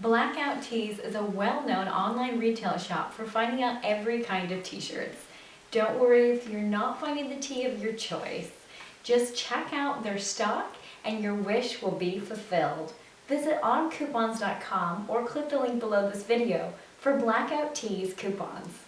Blackout Tees is a well-known online retail shop for finding out every kind of t-shirts. Don't worry if you're not finding the tee of your choice. Just check out their stock and your wish will be fulfilled. Visit oncoupons.com or click the link below this video for Blackout Tees coupons.